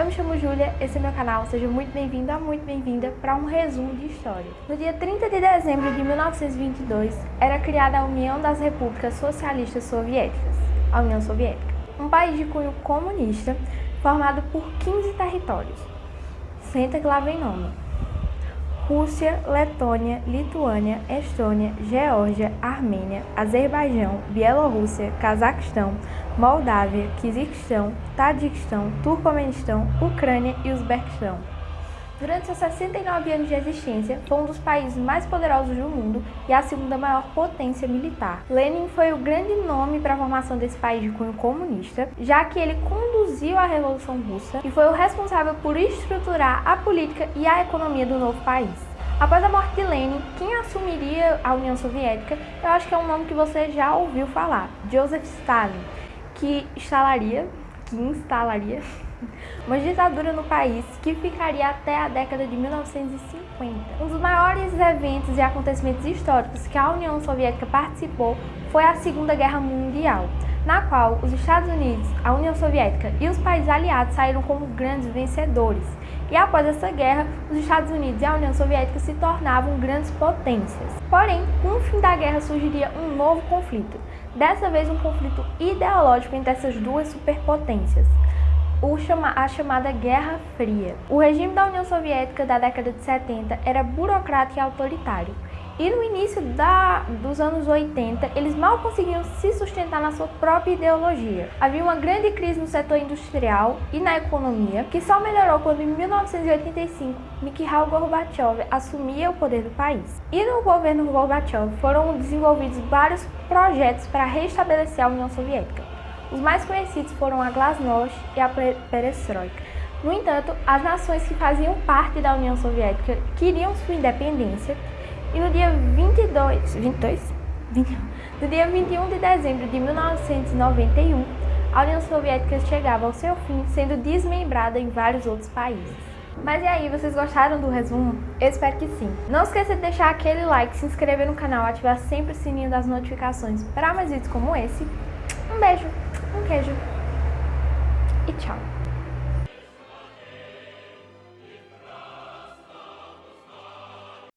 Eu me chamo Júlia, esse é meu canal, seja muito bem-vindo ou muito bem-vinda para um resumo de história. No dia 30 de dezembro de 1922, era criada a União das Repúblicas Socialistas Soviéticas, a União Soviética, um país de cunho comunista formado por 15 territórios. Senta que lá vem nome. Rússia, Letônia, Lituânia, Estônia, Geórgia, Armênia, Azerbaijão, Bielorrússia, Cazaquistão, Moldávia, Quizquistão, Tadiquistão, Turcomenistão, Ucrânia e Uzbequistão. Durante seus 69 anos de existência, foi um dos países mais poderosos do mundo e a segunda maior potência militar. Lenin foi o grande nome para a formação desse país de cunho comunista, já que ele conduziu a Revolução Russa e foi o responsável por estruturar a política e a economia do novo país. Após a morte de Lenin, quem assumiria a União Soviética, eu acho que é um nome que você já ouviu falar, Joseph Stalin que instalaria, que instalaria uma ditadura no país que ficaria até a década de 1950. Um dos maiores eventos e acontecimentos históricos que a União Soviética participou foi a Segunda Guerra Mundial, na qual os Estados Unidos, a União Soviética e os países aliados saíram como grandes vencedores. E após essa guerra, os Estados Unidos e a União Soviética se tornavam grandes potências. Porém, com o fim da guerra surgiria um novo conflito, dessa vez um conflito ideológico entre essas duas superpotências, a chamada Guerra Fria. O regime da União Soviética da década de 70 era burocrático e autoritário, e no início da, dos anos 80, eles mal conseguiam se sustentar na sua própria ideologia. Havia uma grande crise no setor industrial e na economia, que só melhorou quando em 1985 Mikhail Gorbachev assumia o poder do país. E no governo Gorbachev foram desenvolvidos vários projetos para restabelecer a União Soviética. Os mais conhecidos foram a Glasnost e a Perestroika. No entanto, as nações que faziam parte da União Soviética queriam sua independência e no dia 22, 22? 21, no dia 21 de dezembro de 1991, a União Soviética chegava ao seu fim, sendo desmembrada em vários outros países. Mas e aí, vocês gostaram do resumo? Eu espero que sim. Não esqueça de deixar aquele like, se inscrever no canal, ativar sempre o sininho das notificações para mais vídeos como esse. Um beijo, um queijo e tchau!